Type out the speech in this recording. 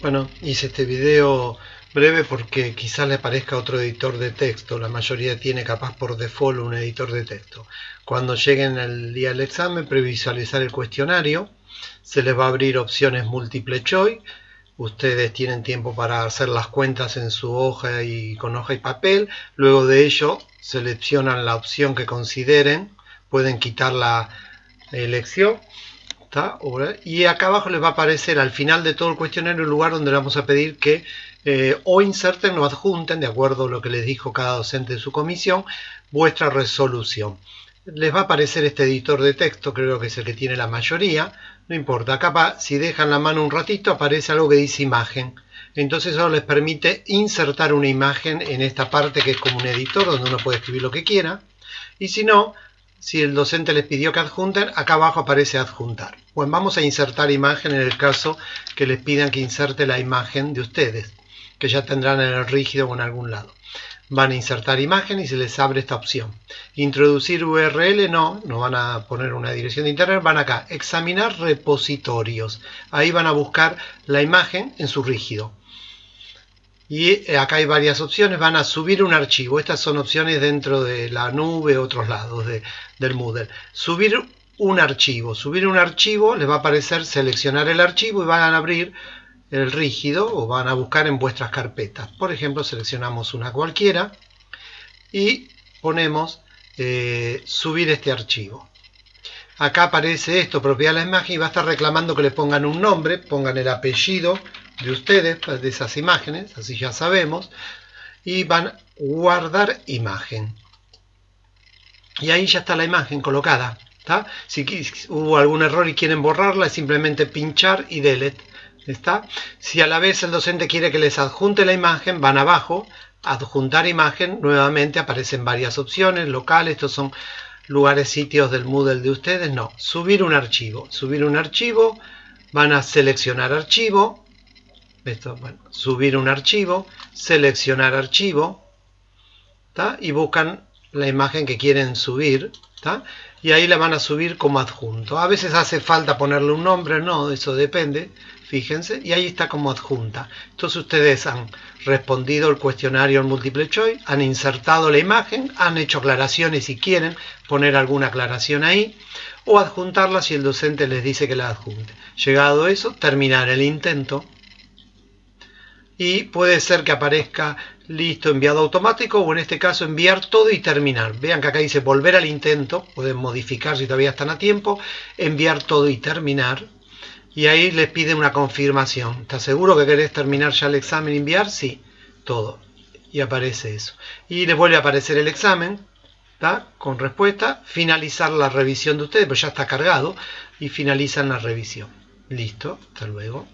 Bueno, hice este video breve porque quizás le parezca otro editor de texto. La mayoría tiene capaz por default un editor de texto. Cuando lleguen el día del examen, previsualizar el cuestionario. Se les va a abrir opciones múltiple choice. Ustedes tienen tiempo para hacer las cuentas en su hoja y con hoja y papel. Luego de ello, seleccionan la opción que consideren. Pueden quitar la elección y acá abajo les va a aparecer al final de todo el cuestionario el lugar donde le vamos a pedir que eh, o inserten o adjunten, de acuerdo a lo que les dijo cada docente de su comisión, vuestra resolución. Les va a aparecer este editor de texto, creo que es el que tiene la mayoría, no importa, acá si dejan la mano un ratito aparece algo que dice imagen. Entonces eso les permite insertar una imagen en esta parte que es como un editor donde uno puede escribir lo que quiera. Y si no, si el docente les pidió que adjunten, acá abajo aparece adjuntar. Bueno, vamos a insertar imagen en el caso que les pidan que inserte la imagen de ustedes, que ya tendrán en el rígido o en algún lado. Van a insertar imagen y se les abre esta opción. Introducir URL, no, no van a poner una dirección de internet, van acá, examinar repositorios. Ahí van a buscar la imagen en su rígido. Y eh, acá hay varias opciones, van a subir un archivo. Estas son opciones dentro de la nube, otros lados del Moodle. Subir un archivo. Subir un archivo, les va a aparecer seleccionar el archivo y van a abrir el rígido o van a buscar en vuestras carpetas. Por ejemplo, seleccionamos una cualquiera y ponemos eh, subir este archivo. Acá aparece esto, propiedad de la imagen, y va a estar reclamando que le pongan un nombre, pongan el apellido de ustedes, de esas imágenes, así ya sabemos, y van a guardar imagen. Y ahí ya está la imagen colocada. Si hubo algún error y quieren borrarla, simplemente pinchar y delete. ¿está? Si a la vez el docente quiere que les adjunte la imagen, van abajo, adjuntar imagen, nuevamente aparecen varias opciones, locales, estos son lugares, sitios del Moodle de ustedes, no, subir un archivo, subir un archivo, van a seleccionar archivo, esto, bueno, subir un archivo, seleccionar archivo, y buscan la imagen que quieren subir, y ahí la van a subir como adjunto. A veces hace falta ponerle un nombre, no, eso depende, fíjense, y ahí está como adjunta. Entonces ustedes han respondido el cuestionario en múltiple choice, han insertado la imagen, han hecho aclaraciones si quieren poner alguna aclaración ahí, o adjuntarla si el docente les dice que la adjunte. Llegado eso, terminar el intento y puede ser que aparezca listo, enviado automático o en este caso enviar todo y terminar. Vean que acá dice volver al intento, pueden modificar si todavía están a tiempo, enviar todo y terminar. Y ahí les pide una confirmación. ¿Estás seguro que querés terminar ya el examen y enviar? Sí, todo. Y aparece eso. Y les vuelve a aparecer el examen, con respuesta, finalizar la revisión de ustedes, pues ya está cargado, y finalizan la revisión. Listo, hasta luego.